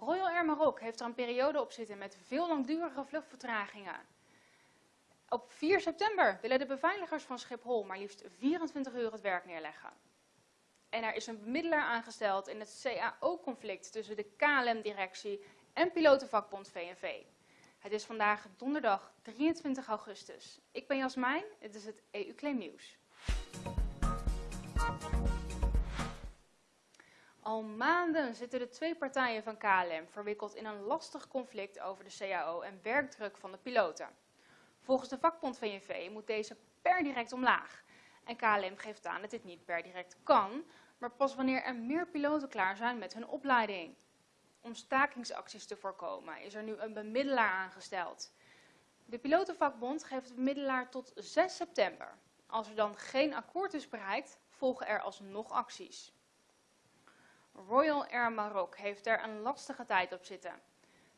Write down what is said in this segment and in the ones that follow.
Royal Air Maroc heeft er een periode op zitten met veel langdurige vluchtvertragingen. Op 4 september willen de beveiligers van Schiphol maar liefst 24 uur het werk neerleggen. En er is een bemiddelaar aangesteld in het CAO-conflict tussen de KLM-directie en pilotenvakbond VNV. Het is vandaag donderdag 23 augustus. Ik ben Jasmijn, dit is het EU-claim nieuws. Al maanden zitten de twee partijen van KLM verwikkeld in een lastig conflict over de CAO en werkdruk van de piloten. Volgens de vakbond VNV moet deze per direct omlaag. En KLM geeft aan dat dit niet per direct kan, maar pas wanneer er meer piloten klaar zijn met hun opleiding. Om stakingsacties te voorkomen is er nu een bemiddelaar aangesteld. De pilotenvakbond geeft de bemiddelaar tot 6 september. Als er dan geen akkoord is bereikt, volgen er alsnog acties. Royal Air Maroc heeft er een lastige tijd op zitten.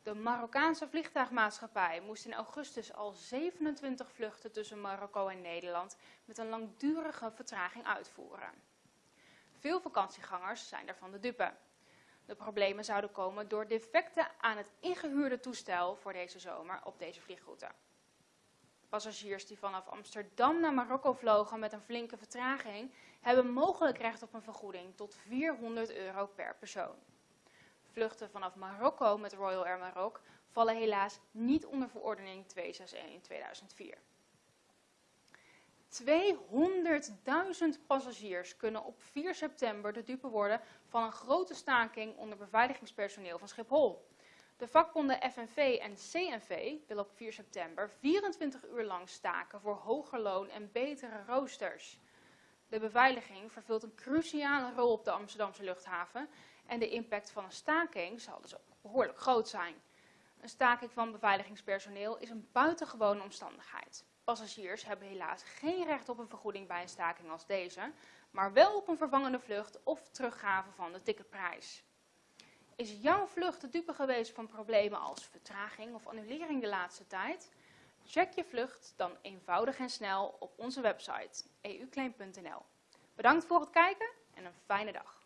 De Marokkaanse vliegtuigmaatschappij moest in augustus al 27 vluchten tussen Marokko en Nederland met een langdurige vertraging uitvoeren. Veel vakantiegangers zijn daarvan de dupe. De problemen zouden komen door defecten aan het ingehuurde toestel voor deze zomer op deze vliegroute. Passagiers die vanaf Amsterdam naar Marokko vlogen met een flinke vertraging hebben mogelijk recht op een vergoeding tot 400 euro per persoon. Vluchten vanaf Marokko met Royal Air Maroc vallen helaas niet onder verordening 261 in 2004. 200.000 passagiers kunnen op 4 september de dupe worden van een grote staking onder beveiligingspersoneel van Schiphol. De vakbonden FNV en CNV willen op 4 september 24 uur lang staken voor hoger loon en betere roosters. De beveiliging vervult een cruciale rol op de Amsterdamse luchthaven en de impact van een staking zal dus ook behoorlijk groot zijn. Een staking van beveiligingspersoneel is een buitengewone omstandigheid. Passagiers hebben helaas geen recht op een vergoeding bij een staking als deze, maar wel op een vervangende vlucht of teruggave van de ticketprijs. Is jouw vlucht de dupe geweest van problemen als vertraging of annulering de laatste tijd? Check je vlucht dan eenvoudig en snel op onze website euclaim.nl. Bedankt voor het kijken en een fijne dag.